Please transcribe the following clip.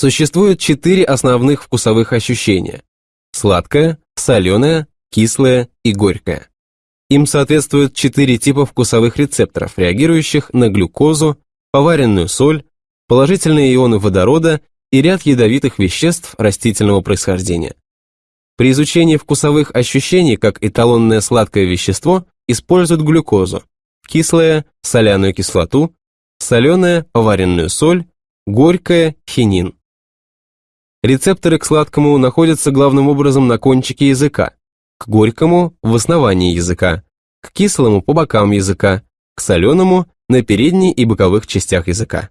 Существует четыре основных вкусовых ощущения – сладкое, соленое, кислое и горькое. Им соответствуют четыре типа вкусовых рецепторов, реагирующих на глюкозу, поваренную соль, положительные ионы водорода и ряд ядовитых веществ растительного происхождения. При изучении вкусовых ощущений как эталонное сладкое вещество используют глюкозу, кислое – соляную кислоту, соленое – поваренную соль, горькое – хинин. Рецепторы к сладкому находятся главным образом на кончике языка, к горькому – в основании языка, к кислому – по бокам языка, к соленому – на передней и боковых частях языка.